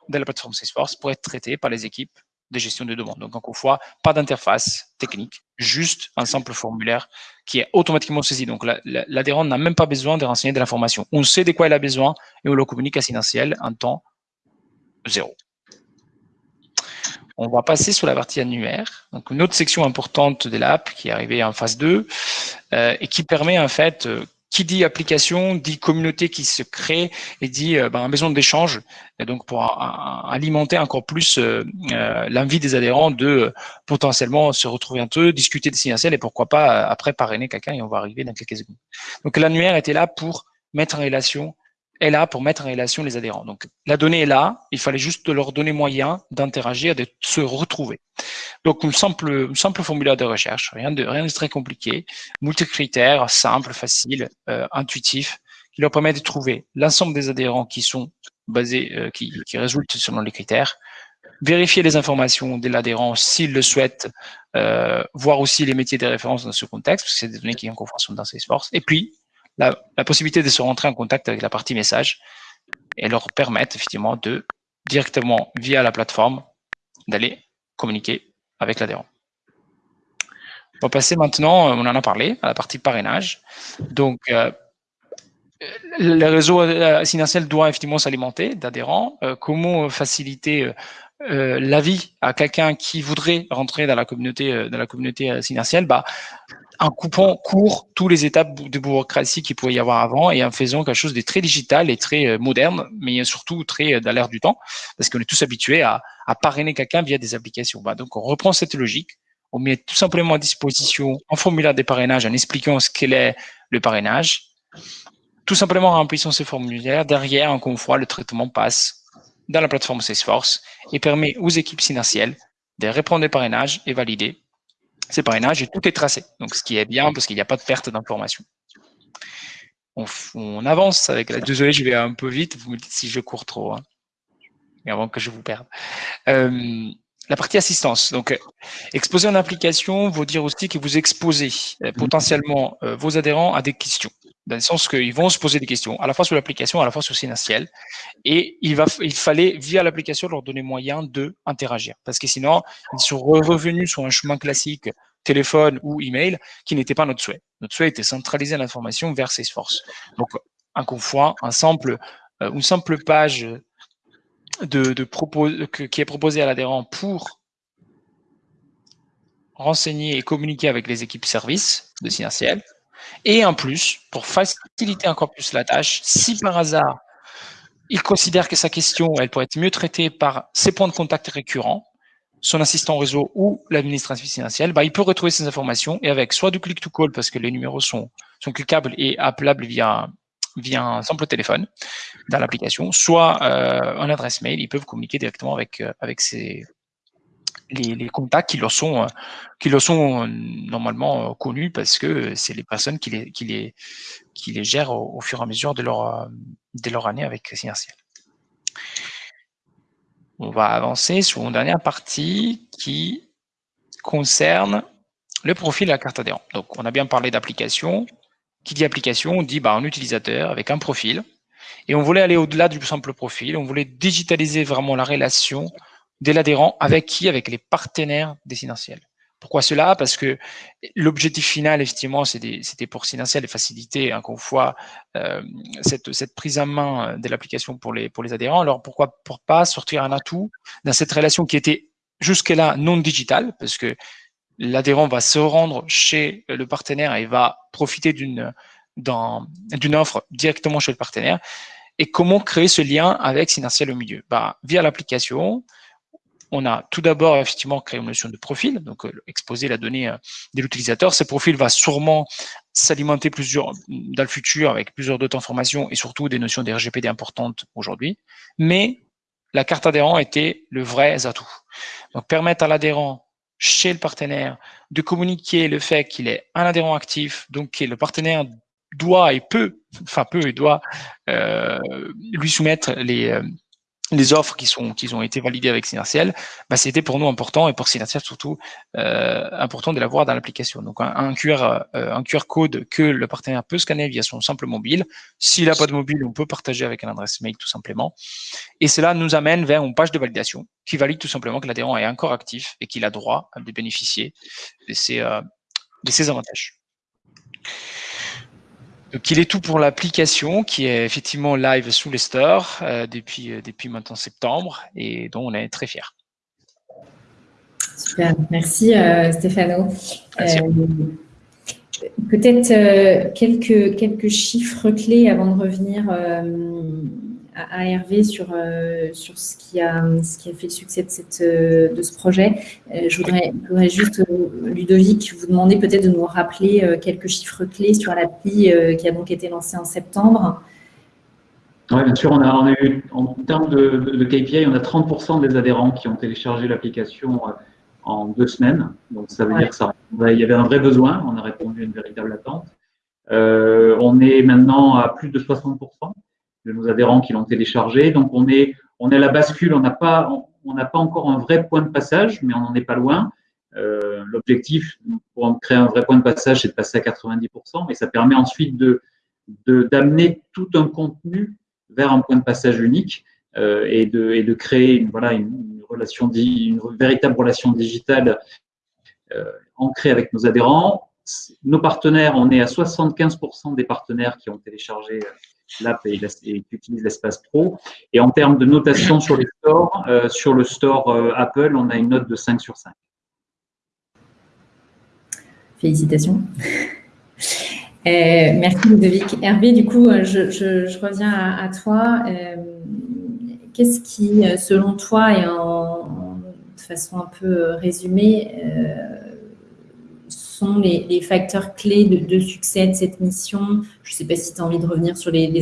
dans la plateforme Salesforce pour être traitée par les équipes de gestion de demande. Donc, encore une fois, pas d'interface technique, juste un simple formulaire qui est automatiquement saisi. Donc, l'adhérent n'a même pas besoin de renseigner de l'information. On sait de quoi il a besoin et on le communique à Sinentiel en temps zéro. On va passer sur la partie annuaire. Donc, une autre section importante de l'app qui est arrivée en phase 2 euh, et qui permet en fait, euh, qui dit application dit communauté qui se crée et dit euh, ben, maison d'échange, donc pour alimenter encore plus euh, euh, l'envie des adhérents de potentiellement se retrouver entre eux, discuter des signataires et pourquoi pas après parrainer quelqu'un et on va arriver dans quelques secondes. Donc l'annuaire était là pour mettre en relation est là pour mettre en relation les adhérents. Donc, la donnée est là, il fallait juste leur donner moyen d'interagir, de se retrouver. Donc, une simple, formulaire de recherche, rien de, très compliqué, multi-critères, simple, facile, euh, intuitif, qui leur permet de trouver l'ensemble des adhérents qui sont basés, euh, qui, résultent selon les critères, vérifier les informations de l'adhérent s'il le souhaite, euh, voir aussi les métiers de référence dans ce contexte, parce que c'est des données qui en conforment dans Salesforce, et puis la, possibilité de se rentrer en contact avec la partie message et leur permettre effectivement de directement via la plateforme d'aller communiquer avec l'adhérent. On va passer maintenant, on en a parlé, à la partie parrainage. Donc, euh, le réseau assinentiel doit effectivement s'alimenter d'adhérents. Euh, comment faciliter euh, l'avis à quelqu'un qui voudrait rentrer dans la communauté, euh, dans la communauté bah, en coupant court toutes les étapes de bureaucratie qu'il pouvait y avoir avant et en faisant quelque chose de très digital et très euh, moderne, mais surtout très dans l'air du temps, parce qu'on est tous habitués à, parrainer quelqu'un via des applications. Bah, donc, on reprend cette logique, on met tout simplement à disposition un formulaire de parrainage en expliquant ce qu'est le parrainage, tout simplement en remplissant ce formulaire. Derrière, encore une fois, le traitement passe dans la plateforme Salesforce et permet aux équipes synacielles de répondre aux parrainages et valider ces parrainages et tout est tracé. Donc, ce qui est bien parce qu'il n'y a pas de perte d'information. On, on, avance avec la... Désolé, je vais un peu vite. Vous me dites si je cours trop. Hein, avant que je vous perde. Euh, la partie assistance. Donc, exposer une application veut dire aussi que vous exposez euh, potentiellement euh, vos adhérents à des questions dans le sens qu'ils vont se poser des questions, à la fois sur l'application, à la fois sur Synaciel, et il, va, il fallait, via l'application, leur donner moyen de interagir, parce que sinon, ils sont revenus sur un chemin classique, téléphone ou email, qui n'était pas notre souhait. Notre souhait était centraliser l'information vers Salesforce. Donc, une fois, un simple, euh, une simple page de, de propos, qui est proposée à l'adhérent pour renseigner et communiquer avec les équipes services de Synaciel, et en plus, pour faciliter encore plus la tâche, si par hasard, il considère que sa question, elle pourrait être mieux traitée par ses points de contact récurrents, son assistant réseau ou l'administration financière, bah, il peut retrouver ces informations et avec soit du click-to-call parce que les numéros sont, sont cliquables et appelables via, via un simple téléphone dans l'application, soit euh, adresse mail, ils peuvent communiquer directement avec, euh, avec les, contacts qui leur sont, euh, qui leur sont normalement connus parce que c'est les personnes qui les, qui les, qui les gèrent au, fur et à mesure de leur, de leur année avec Synertiel. On va avancer sur une dernière partie qui concerne le profil de la carte adhérent. Donc, on a bien parlé d'application. Qui dit application, on dit bah, un utilisateur avec un profil. Et on voulait aller au-delà du simple profil. On voulait digitaliser vraiment la relation de l'adhérent avec qui Avec les partenaires dessinentiels. Pourquoi cela? Parce que l'objectif final, effectivement, c'était pour Sinentiel et faciliter encore une fois euh, cette, prise en main de l'application pour les, adhérents. Alors pourquoi pour pas sortir un atout dans cette relation qui était jusque-là non digitale? Parce que l'adhérent va se rendre chez le partenaire et va profiter d'une d'une offre directement chez le partenaire. Et comment créer ce lien avec Sinentiel au milieu? Bah, Via l'application, on a tout d'abord effectivement créé une notion de profil, donc euh, exposer la donnée euh, de l'utilisateur. Ce profil va sûrement s'alimenter plusieurs dans le futur avec plusieurs d'autres informations et surtout des notions de RGPD importantes aujourd'hui. Mais la carte adhérent était le vrai atout. Donc permettre à l'adhérent chez le partenaire de communiquer le fait qu'il est un adhérent actif, donc que le partenaire doit et peut, enfin peut et doit euh, lui soumettre les, les offres qui sont qui ont été validées avec Synertiel, bah, c'était pour nous important et pour Synertiel surtout euh, important de l'avoir dans l'application. Donc un, QR euh, un QR code que le partenaire peut scanner via son simple mobile. S'il n'a pas de mobile, on peut partager avec un adresse mail tout simplement. Et cela nous amène vers une page de validation qui valide tout simplement que l'adhérent est encore actif et qu'il a droit de bénéficier de euh, de ces avantages. Donc, il est tout pour l'application qui est effectivement live sous les stores euh, depuis, euh, depuis maintenant septembre et dont on est très fiers.
Super, merci euh, Stéphano. Peut-être quelques, quelques chiffres clés avant de revenir à, Hervé sur, euh, sur ce, qui a, ce qui a fait le succès de, cette, euh, de ce projet. Euh, je voudrais, juste, Ludovic, vous demander peut-être de nous rappeler quelques chiffres clés sur l'appli qui a donc été lancée en septembre.
Oui, bien sûr, on a, on a, eu, en termes de, de, KPI, on a 30% des adhérents qui ont téléchargé l'application en deux semaines. Donc, ça veut dire que ça, il y avait un vrai besoin, on a répondu à une véritable attente. on est maintenant à plus de 60% de nos adhérents qui l'ont téléchargé. Donc, on est, on est à la bascule. On n'a pas, on n'a pas encore un vrai point de passage, mais on n'en est pas loin. Euh, L'objectif pour créer un vrai point de passage, c'est de passer à 90%, mais ça permet ensuite de d'amener tout un contenu vers un point de passage unique euh, et, de, et de créer une, voilà, une, relation, une véritable relation digitale euh, ancrée avec nos adhérents. Nos partenaires, on est à 75% des partenaires qui ont téléchargé l'app et, utilise l'espace pro. Et en termes de notation sur les stores, euh, sur le store euh, Apple, on a une note de 5 sur 5.
Félicitations. [LAUGHS] Euh, merci Ludovic. Hervé, du coup, je, reviens à, toi. Qu'est-ce qui, selon toi, et en, de façon un peu résumée, sont les, facteurs clés de, succès de cette mission Je ne sais pas si tu as envie de revenir sur les,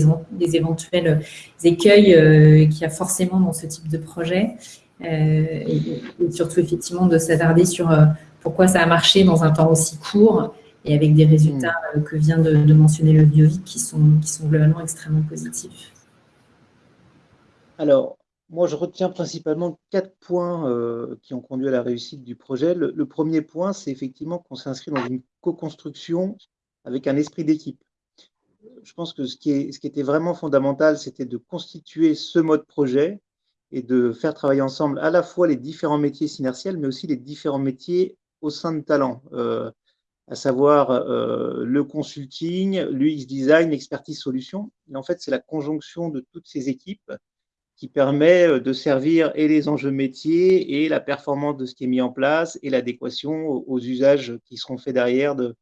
éventuels écueils euh, qu'il y a forcément dans ce type de projet. Euh, et, surtout, effectivement, de s'attarder sur euh, pourquoi ça a marché dans un temps aussi court et avec des résultats mm. que vient de, mentionner le Biovic qui sont, qui sont globalement extrêmement positifs.
Alors, moi, je retiens principalement quatre points euh, qui ont conduit à la réussite du projet. Le, premier point, c'est effectivement qu'on s'inscrit dans une co-construction avec un esprit d'équipe. Je pense que ce qui, était vraiment fondamental, c'était de constituer ce mode projet et de faire travailler ensemble à la fois les différents métiers synertiels, mais aussi les différents métiers au sein de Talent, euh, à savoir euh, le consulting, l'UX design, l'expertise solution. Et en fait, c'est la conjonction de toutes ces équipes qui permet euh, de servir et les enjeux métiers et la performance de ce qui est mis en place et l'adéquation aux usages qui seront faits derrière de,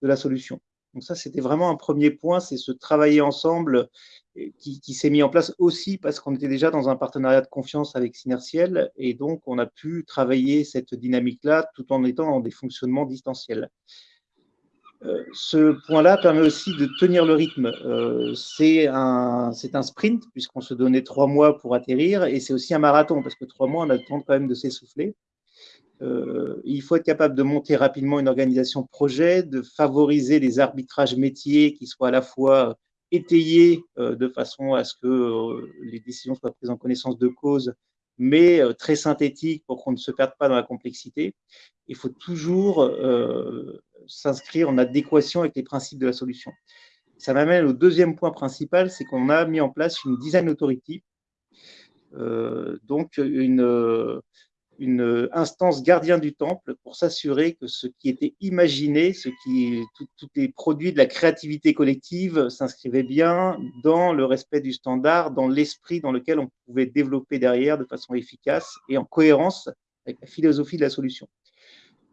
la solution. Donc ça, c'était vraiment un premier point, c'est se travailler ensemble qui, s'est mis en place aussi parce qu'on était déjà dans un partenariat de confiance avec Synertiel et donc on a pu travailler cette dynamique-là tout en étant dans des fonctionnements distanciels. Euh, ce point-là permet aussi de tenir le rythme. Euh, c'est un, sprint puisqu'on se donnait trois mois pour atterrir et c'est aussi un marathon parce que trois mois, on a le temps quand même de s'essouffler. Euh, il faut être capable de monter rapidement une organisation projet, de favoriser les arbitrages métiers qui soient à la fois étayé euh, de façon à ce que les décisions soient prises en connaissance de cause, mais très synthétiques pour qu'on ne se perde pas dans la complexité. Il faut toujours s'inscrire en adéquation avec les principes de la solution. Ça m'amène au deuxième point principal, c'est qu'on a mis en place une design authority, donc une, une instance gardien du temple pour s'assurer que ce qui était imaginé, ce qui, tout, les produits de la créativité collective s'inscrivaient bien dans le respect du standard, dans l'esprit dans lequel on pouvait développer derrière de façon efficace et en cohérence avec la philosophie de la solution.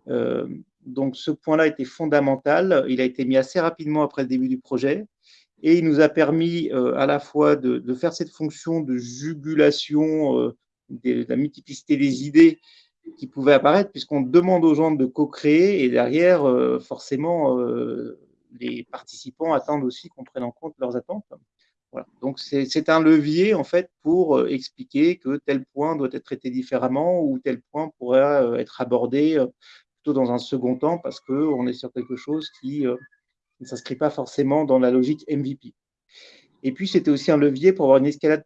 Euh, donc ce point-là était fondamental. Il a été mis assez rapidement après le début du projet et il nous a permis euh, à la fois de, faire cette fonction de jugulation euh, de la multiplicité des idées qui pouvaient apparaître, puisqu'on demande aux gens de co-créer et derrière, forcément, les participants attendent aussi qu'on prenne en compte leurs attentes. Donc, c'est un levier, en fait, pour expliquer que tel point doit être traité différemment ou tel point pourrait être abordé dans un second temps parce qu'on est sur quelque chose qui ne s'inscrit pas forcément dans la logique MVP. Et puis, c'était aussi un levier pour avoir une escalade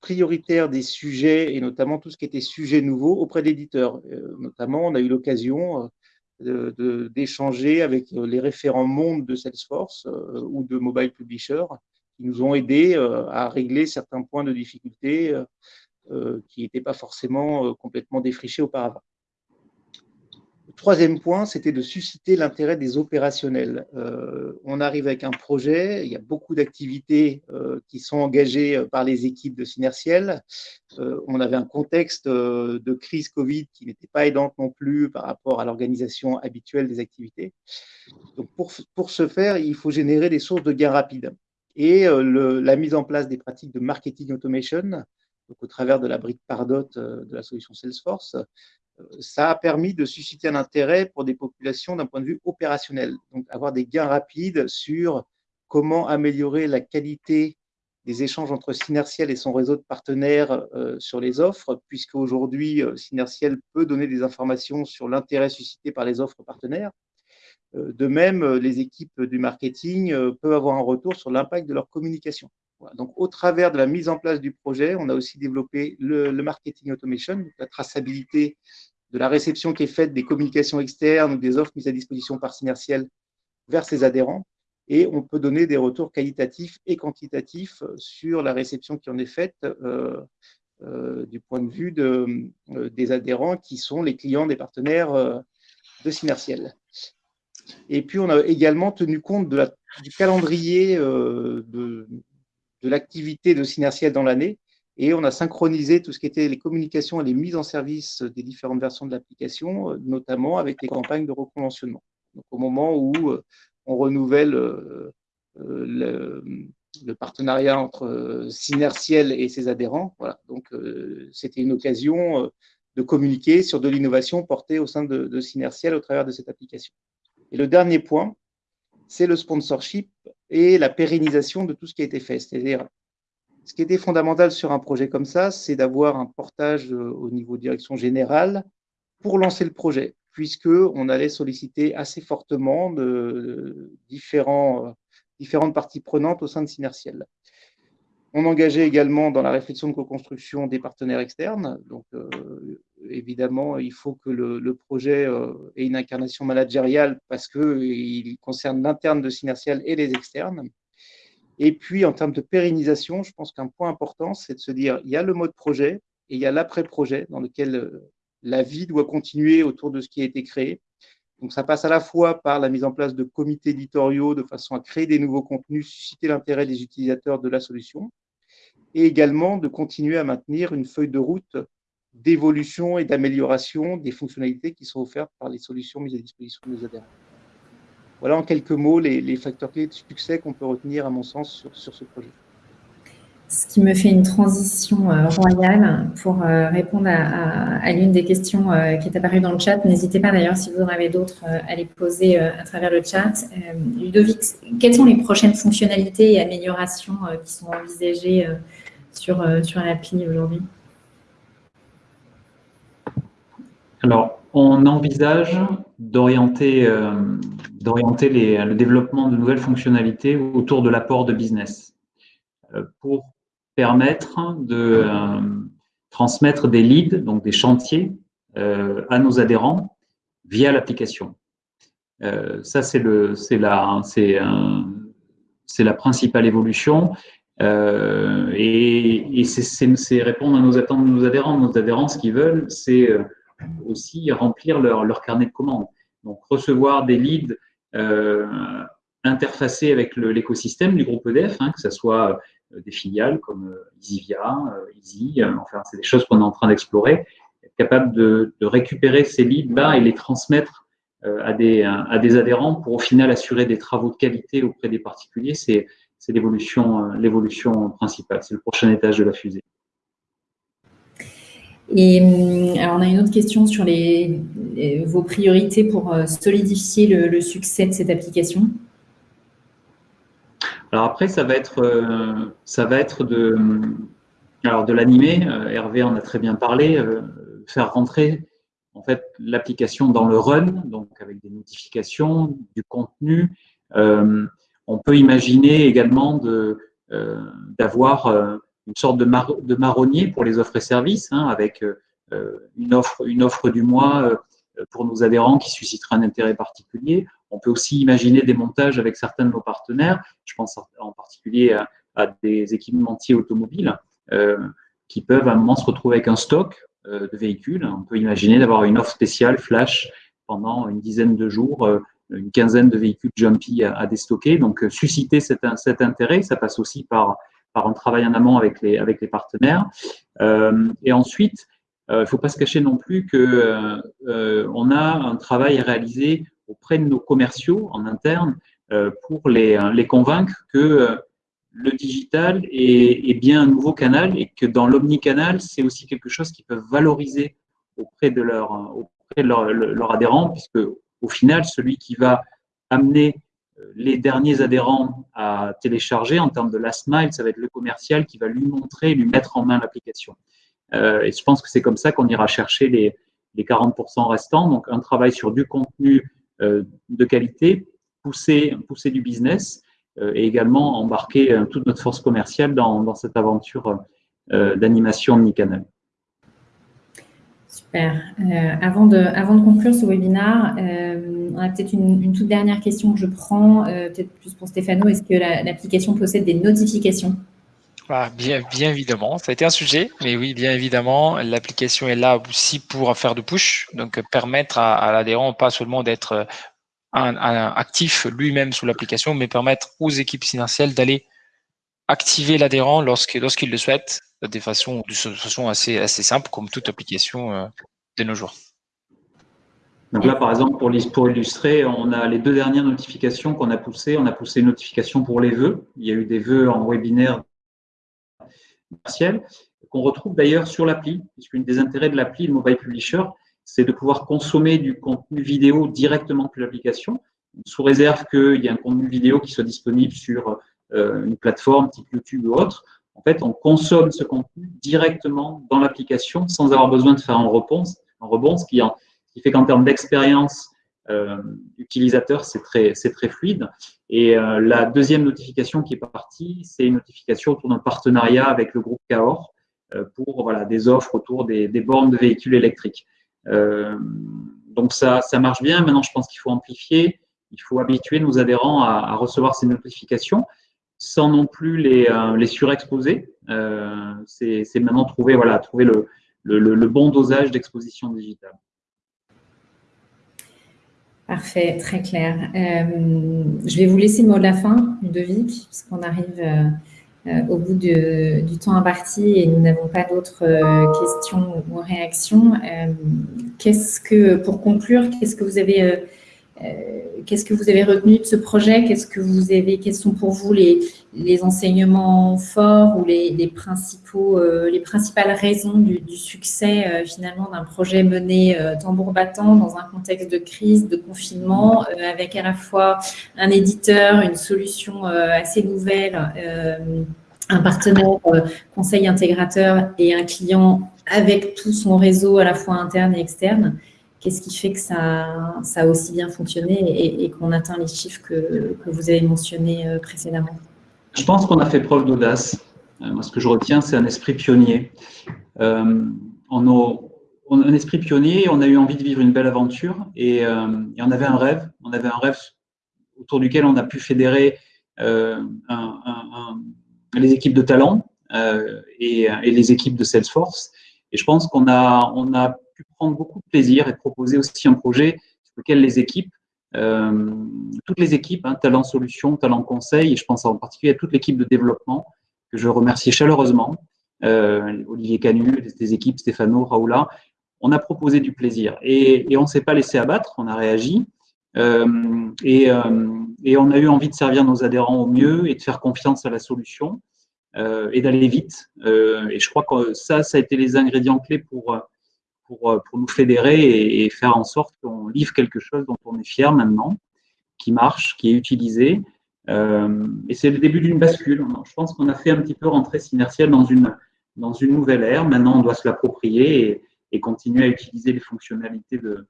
prioritaire des sujets et notamment tout ce qui était sujet nouveau auprès d'éditeurs. Euh, notamment, on a eu l'occasion euh, d'échanger avec euh, les référents monde de Salesforce ou de Mobile Publisher qui nous ont aidés à régler certains points de difficulté qui n'étaient pas forcément complètement défrichés auparavant troisième point, c'était de susciter l'intérêt des opérationnels. Euh, on arrive avec un projet, il y a beaucoup d'activités euh, qui sont engagées euh, par les équipes de Synertiel. on avait un contexte de crise Covid qui n'était pas aidante non plus par rapport à l'organisation habituelle des activités. Donc pour, pour ce faire, il faut générer des sources de gains rapides. Et la mise en place des pratiques de marketing automation, donc au travers de la brique Pardot de la solution Salesforce, ça a permis de susciter un intérêt pour des populations d'un point de vue opérationnel, donc avoir des gains rapides sur comment améliorer la qualité des échanges entre Synertiel et son réseau de partenaires euh, sur les offres, puisque aujourd'hui, euh, Synertiel peut donner des informations sur l'intérêt suscité par les offres partenaires. Euh, de même, les équipes du marketing peuvent avoir un retour sur l'impact de leur communication. Donc, au travers de la mise en place du projet, on a aussi développé le, marketing automation, la traçabilité de la réception qui est faite des communications externes ou des offres mises à disposition par Synertiel vers ses adhérents. Et on peut donner des retours qualitatifs et quantitatifs sur la réception qui en est faite euh, euh, du point de vue euh, des adhérents qui sont les clients des partenaires de Synertiel. Et puis, on a également tenu compte du calendrier de, de l'activité de Synertiel dans l'année et on a synchronisé tout ce qui était les communications et les mises en service des différentes versions de l'application, euh, notamment avec les campagnes de reconventionnement. Donc, au moment où euh, on renouvelle euh, le, partenariat entre Synertiel et ses adhérents, voilà. Donc, c'était une occasion de communiquer sur de l'innovation portée au sein de, de Synertiel au travers de cette application. Et le dernier point, c'est le sponsorship et la pérennisation de tout ce qui a été fait. C'est-à-dire, ce qui était fondamental sur un projet comme ça, c'est d'avoir un portage euh, au niveau direction générale pour lancer le projet, puisqu'on allait solliciter assez fortement de, différents, euh, différentes parties prenantes au sein de Synertiel. On engageait également dans la réflexion de co-construction des partenaires externes. Euh, évidemment, il faut que le, projet euh, ait une incarnation managériale parce qu'il concerne l'interne de Synertial et les externes. Et puis, en termes de pérennisation, je pense qu'un point important, c'est de se dire, il y a le mode projet et il y a l'après-projet dans lequel euh, la vie doit continuer autour de ce qui a été créé. Donc, ça passe à la fois par la mise en place de comités éditoriaux de façon à créer des nouveaux contenus, susciter l'intérêt des utilisateurs de la solution, et également de continuer à maintenir une feuille de route d'évolution et d'amélioration des fonctionnalités qui sont offertes par les solutions mises à disposition de nos adhérents. Voilà en quelques mots les, facteurs clés de succès qu'on peut retenir, à mon sens, sur, ce projet.
ce qui me fait une transition euh, royale pour euh, répondre à, l'une des questions euh, qui est apparue dans le chat. N'hésitez pas d'ailleurs, si vous en avez d'autres, à les poser à travers le chat. Ludovic, quelles sont les prochaines fonctionnalités et améliorations qui sont envisagées sur, sur l'appli aujourd'hui?
Alors, on envisage d'orienter le développement de nouvelles fonctionnalités autour de l'apport de business pour permettre de euh, transmettre des leads, donc des chantiers, euh, à nos adhérents via l'application. Euh, ça, c'est la, c'est la principale évolution. et, et c'est répondre à nos attentes de nos adhérents. Nos adhérents, ce qu'ils veulent, c'est aussi remplir leur, leur, carnet de commandes. Donc, recevoir des leads euh, interfacés avec l'écosystème du groupe EDF, hein, que ce soit euh, des filiales comme EasyVia, euh, Easy, enfin, c'est des choses qu'on est en train d'explorer, être capable de, récupérer ces leads-là et les transmettre à des, à des adhérents pour au final assurer des travaux de qualité auprès des particuliers, c'est l'évolution principale, c'est le prochain étage de la fusée.
Et alors on a une autre question sur les, vos priorités pour solidifier le succès de cette application.
Alors après, ça va être, euh, ça va être de, alors de l'animer. Euh, Hervé en a très bien parlé. Euh, faire rentrer en fait l'application dans le run, donc avec des notifications, du contenu. on peut imaginer également d'avoir une sorte de, marronnier pour les offres et services, hein, avec une offre, une offre du mois pour nos adhérents qui suscitera un intérêt particulier. On peut aussi imaginer des montages avec certains de nos partenaires. Je pense en particulier à, des équipementiers automobiles euh, qui peuvent à un moment se retrouver avec un stock euh, de véhicules. On peut imaginer d'avoir une offre spéciale flash pendant une dizaine de jours, euh, une quinzaine de véhicules jumpy à, déstocker. Donc, susciter cet, intérêt, ça passe aussi par, par un travail en amont avec les, partenaires. et ensuite, il ne faut pas se cacher non plus qu'on on a un travail à réaliser auprès de nos commerciaux en interne euh, pour les, euh, convaincre que euh, le digital est, bien un nouveau canal et que dans l'omnicanal, c'est aussi quelque chose qu'ils peuvent valoriser auprès de leurs adhérents, puisque au final, celui qui va amener les derniers adhérents à télécharger en termes de last mile, ça va être le commercial qui va lui montrer, lui mettre en main l'application. Euh, et je pense que c'est comme ça qu'on ira chercher les, les 40% restants. Donc, un travail sur du contenu euh, de qualité, pousser, du business euh, et également embarquer toute notre force commerciale dans, cette aventure d'animation omnicanal.
Super. avant, de, avant de conclure ce webinaire, on a peut-être une, toute dernière question que je prends, peut-être plus pour Stéphano. Est-ce que l'application possède des notifications?
Ah, bien, bien évidemment, ça a été un sujet, mais oui, bien évidemment, l'application est là aussi pour faire de push, donc permettre à, l'adhérent pas seulement d'être euh, un, actif lui-même sous l'application, mais permettre aux équipes financières d'aller activer l'adhérent lorsqu'il le souhaite, de façon, de façon assez, assez simple, comme toute application euh, de nos jours.
Donc là, par exemple, pour, illustrer, on a les deux dernières notifications qu'on a poussées. On a poussé une notification pour les vœux. Il y a eu des vœux en webinaire qu'on retrouve d'ailleurs sur l'appli, puisqu'une des intérêts de l'appli, le Mobile Publisher, c'est de pouvoir consommer du contenu vidéo directement depuis l'application, sous réserve qu'il y ait un contenu vidéo qui soit disponible sur euh, une plateforme type YouTube ou autre. En fait, on consomme ce contenu directement dans l'application sans avoir besoin de faire un rebond, un rebond ce, qui, qui fait qu'en termes d'expérience euh, utilisateur, c'est très, fluide. Et euh, la deuxième notification qui est partie, c'est une notification autour d'un partenariat avec le groupe Cahors euh, pour des offres autour des, bornes de véhicules électriques. Donc ça, marche bien. Maintenant, je pense qu'il faut amplifier. Il faut habituer nos adhérents à, recevoir ces notifications sans non plus les, surexposer. C'est maintenant trouver, trouver le bon dosage d'exposition digitale.
Parfait, très clair. Euh, je vais vous laisser le mot de la fin, Ludovic, puisqu'on arrive euh, euh, au bout du temps imparti et nous n'avons pas d'autres questions ou réactions. qu'est-ce que, pour conclure, qu'est-ce que vous avez Qu'est-ce que vous avez retenu de ce projet? Qu'est-ce que vous avez Quels sont pour vous les, les enseignements forts ou les, les principaux, les principales raisons du, du succès finalement d'un projet mené tambour battant dans un contexte de crise, de confinement, avec à la fois un éditeur, une solution assez nouvelle un partenaire euh, conseil intégrateur et un client avec tout son réseau à la fois interne et externe, qu'est-ce qui fait que ça, a aussi bien fonctionné et, qu'on atteint les chiffres que, vous avez mentionnés euh, précédemment?
Je pense qu'on a fait preuve d'audace. Euh, moi, ce que je retiens, c'est un esprit pionnier. Euh, on a, un esprit pionnier, on a eu envie de vivre une belle aventure et, euh, et, on avait un rêve. On avait un rêve autour duquel on a pu fédérer les équipes de talent et, les équipes de Salesforce. Et je pense qu'on a, on a prendre beaucoup de plaisir et proposer aussi un projet sur lequel les équipes, euh, toutes les équipes, hein, talent solution, talent conseil, et je pense en particulier à toute l'équipe de développement, que je remercie chaleureusement, euh, Olivier Canu, des équipes Stéphano, Raoula, on a proposé du plaisir et, on ne s'est pas laissé abattre, on a réagi. Euh, et, on a eu envie de servir nos adhérents au mieux et de faire confiance à la solution et d'aller vite. et je crois que ça, ça a été les ingrédients clés pour, pour, pour nous fédérer et, et faire en sorte qu'on livre quelque chose dont on est fier maintenant, qui marche, qui est utilisé. Euh, et c'est le début d'une bascule. Je pense qu'on a fait un petit peu rentrer Synertiel dans une, dans une nouvelle ère. Maintenant, on doit se l'approprier et, et, continuer à utiliser les fonctionnalités de,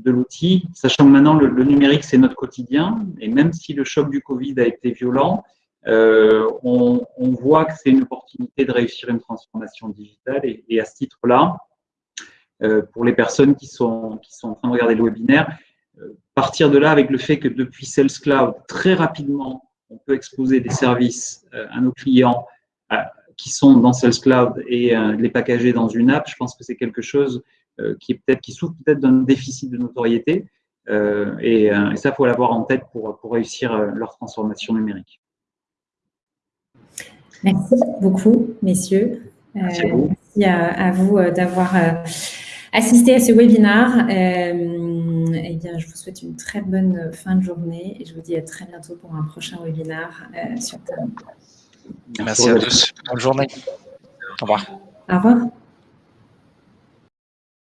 de l'outil, sachant que maintenant le, numérique c'est notre quotidien et même si le choc du Covid a été violent, euh, on, voit que c'est une opportunité de réussir une transformation digitale et, à ce titre-là, euh, pour les personnes qui sont, qui sont en train de regarder le webinaire, euh, partir de là avec le fait que depuis Sales Cloud, très rapidement, on peut exposer des services à nos clients qui sont dans Sales Cloud et les packager dans une app, je pense que c'est quelque chose euh, qui est peut-être qui souffre peut-être d'un déficit de notoriété. Euh, et, euh, et, ça, faut l'avoir en tête pour, pour réussir leur transformation numérique.
Merci beaucoup, messieurs.
Merci à vous,
merci à, vous d'avoir assisté à ce webinaire. Euh, eh bien, je vous souhaite une très bonne fin de journée et je vous dis à très bientôt pour un prochain webinaire euh, sur
Merci à tous. Bonne journée. Au revoir.
Au revoir.